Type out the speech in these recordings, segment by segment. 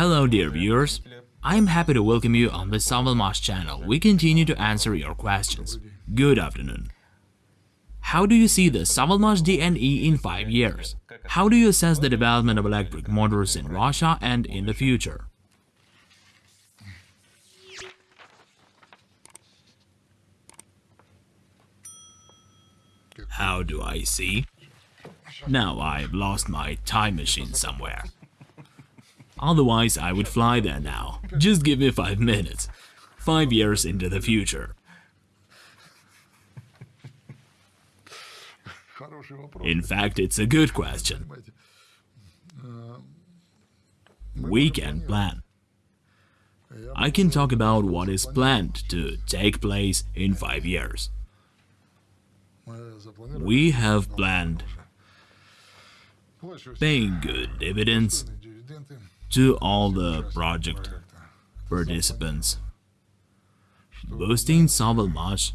Hello dear viewers, I am happy to welcome you on the Savalmash channel. We continue to answer your questions. Good afternoon. How do you see the Savalmash DNE in 5 years? How do you assess the development of electric motors in Russia and in the future? How do I see? Now I've lost my time machine somewhere. Otherwise, I would fly there now. Just give me five minutes. Five years into the future. In fact, it's a good question. We can plan. I can talk about what is planned to take place in five years. We have planned paying good dividends to all the project participants, boosting Savalmash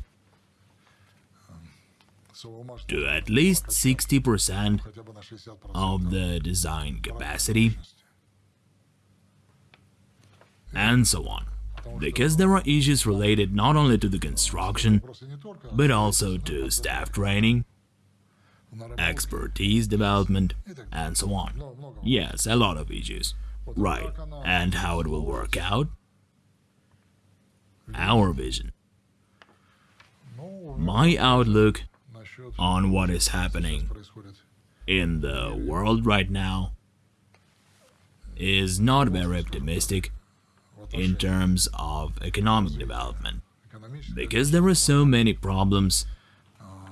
to at least 60% of the design capacity, and so on. Because there are issues related not only to the construction, but also to staff training, expertise development, and so on. Yes, a lot of issues. Right, and how it will work out? Our vision. My outlook on what is happening in the world right now is not very optimistic in terms of economic development. Because there are so many problems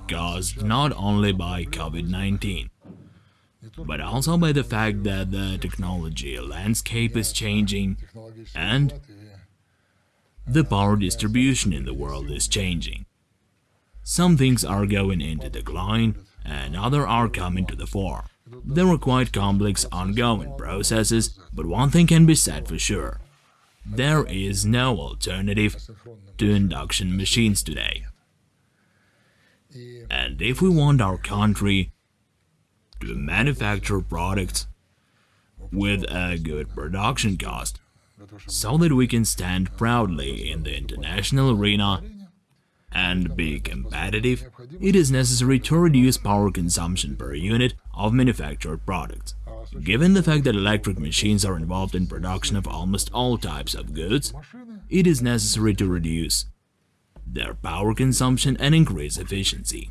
caused not only by COVID-19 but also by the fact that the technology landscape is changing and the power distribution in the world is changing. Some things are going into decline and other are coming to the fore. There are quite complex ongoing processes, but one thing can be said for sure. There is no alternative to induction machines today. And if we want our country to manufacture products with a good production cost, so that we can stand proudly in the international arena and be competitive, it is necessary to reduce power consumption per unit of manufactured products. Given the fact that electric machines are involved in production of almost all types of goods, it is necessary to reduce their power consumption and increase efficiency.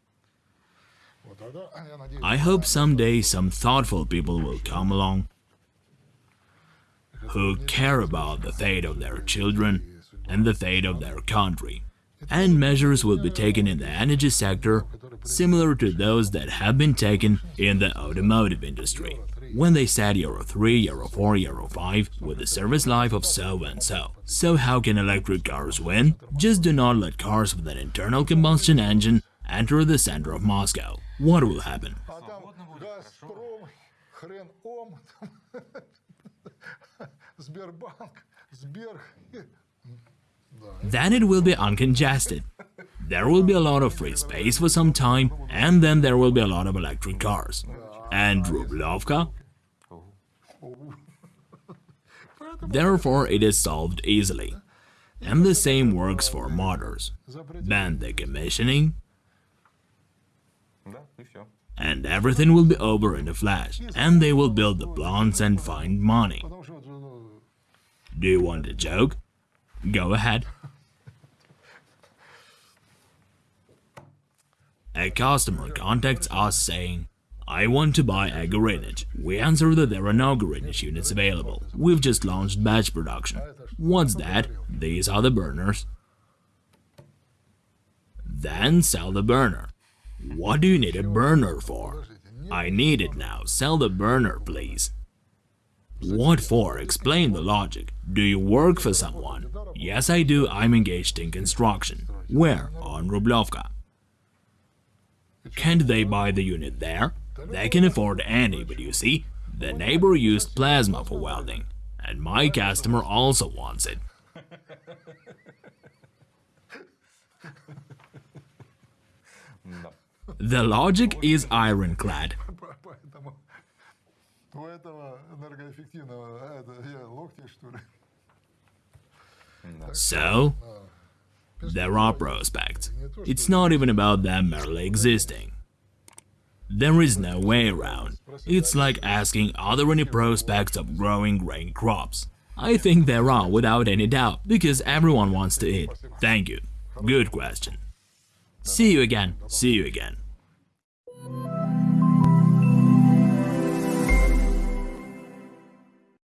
I hope someday some thoughtful people will come along who care about the fate of their children and the fate of their country, and measures will be taken in the energy sector similar to those that have been taken in the automotive industry, when they said Euro 3, Euro 4, Euro 5 with a service life of so and so. So how can electric cars win? Just do not let cars with an internal combustion engine enter the center of Moscow. What will happen? Then it will be uncongested. There will be a lot of free space for some time, and then there will be a lot of electric cars. And Rublovka? Therefore, it is solved easily. And the same works for motors. Ban the commissioning, and everything will be over in a flash, and they will build the plants and find money. Do you want a joke? Go ahead. A customer contacts us saying, I want to buy a Gorinich. We answer that there are no Gorinich units available. We've just launched batch production. What's that? These are the burners. Then sell the burner. What do you need a burner for? I need it now. Sell the burner, please. What for? Explain the logic. Do you work for someone? Yes, I do. I'm engaged in construction. Where? On Rublovka. Can't they buy the unit there? They can afford any, but you see, the neighbor used plasma for welding, and my customer also wants it. The logic is ironclad. So, there are prospects. It's not even about them merely existing. There is no way around. It's like asking are there any prospects of growing grain crops. I think there are without any doubt, because everyone wants to eat. Thank you. Good question. See you again. See you again.